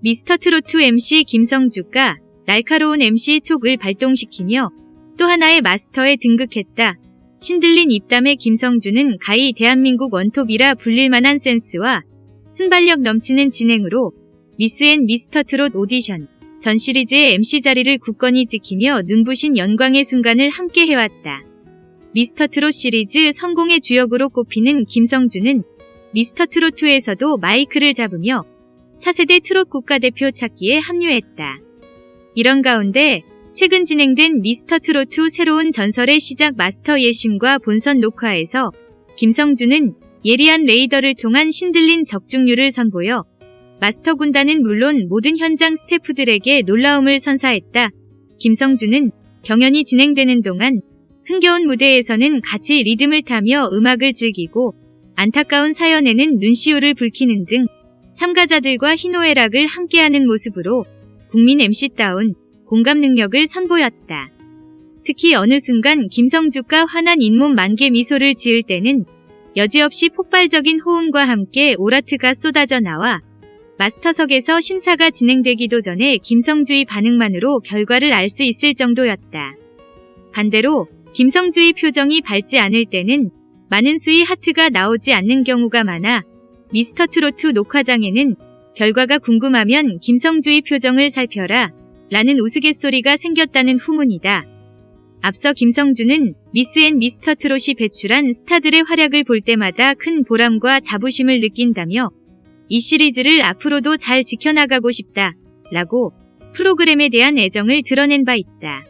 미스터트롯 MC 김성주가 날카로운 MC 촉을 발동시키며 또 하나의 마스터에 등극했다. 신들린 입담의 김성주는 가히 대한민국 원톱이라 불릴 만한 센스와 순발력 넘치는 진행으로 미스 앤 미스터 트롯 오디션 전 시리즈의 MC 자리를 굳건히 지키며 눈부신 영광의 순간을 함께 해왔다. 미스터 트롯 시리즈 성공의 주역으로 꼽히는 김성주는 미스터 트롯2에서도 마이크를 잡으며 차세대 트롯 국가대표 찾기에 합류했다. 이런 가운데 최근 진행된 미스터 트롯2 새로운 전설의 시작 마스터 예심과 본선 녹화에서 김성주는 예리한 레이더를 통한 신들린 적중률을 선보여 마스터 군단은 물론 모든 현장 스태프들에게 놀라움을 선사했다. 김성주는 경연이 진행되는 동안 흥겨운 무대에서는 같이 리듬을 타며 음악을 즐기고 안타까운 사연에는 눈시울을 붉히는 등 참가자들과 희노애락을 함께하는 모습으로 국민 MC다운 공감 능력을 선보였다. 특히 어느 순간 김성주가 환한 잇몸 만개 미소를 지을 때는 여지없이 폭발적인 호응과 함께 오라트가 쏟아져 나와 마스터석에서 심사가 진행되기도 전에 김성주의 반응만으로 결과를 알 수 있을 정도였다. 반대로 김성주의 표정이 밝지 않을 때는 많은 수의 하트가 나오지 않는 경우가 많아 미스터트롯 녹화장에는 결과가 궁금하면 김성주의 표정을 살펴라 라는 우스갯소리가 생겼다는 후문이다. 앞서 김성주는 미스 앤 미스터 트롯이 배출한 스타들의 활약을 볼 때마다 큰 보람과 자부심을 느낀다며 이 시리즈를 앞으로도 잘 지켜나가고 싶다 라고 프로그램에 대한 애정을 드러낸 바 있다.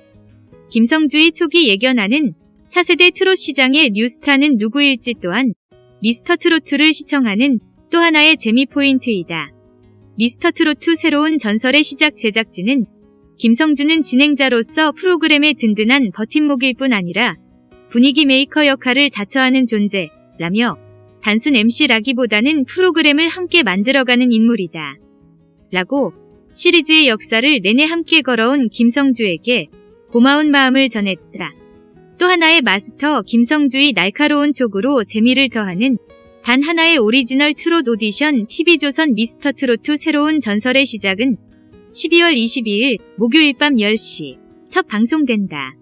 김성주의 촉이 예견하는 차세대 트롯 시장의 new star는 누구일지 또한 미스터 트롯을 시청하는 또 하나의 재미 포인트이다. 미스터 트롯 새로운 전설의 시작 제작진은 김성주는 진행자로서 프로그램의 든든한 버팀목일 뿐 아니라 분위기 메이커 역할을 자처하는 존재라며 단순 MC라기보다는 프로그램을 함께 만들어가는 인물이다. 라고 시리즈의 역사를 내내 함께 걸어온 김성주에게 고마운 마음을 전했다. 또 하나의 마스터 김성주의 날카로운 촉으로 재미를 더하는 단 하나의 오리지널 트롯 오디션 TV조선 미스터 트로트 새로운 전설의 시작은 12월 22일 목요일 밤 10시 첫 방송된다.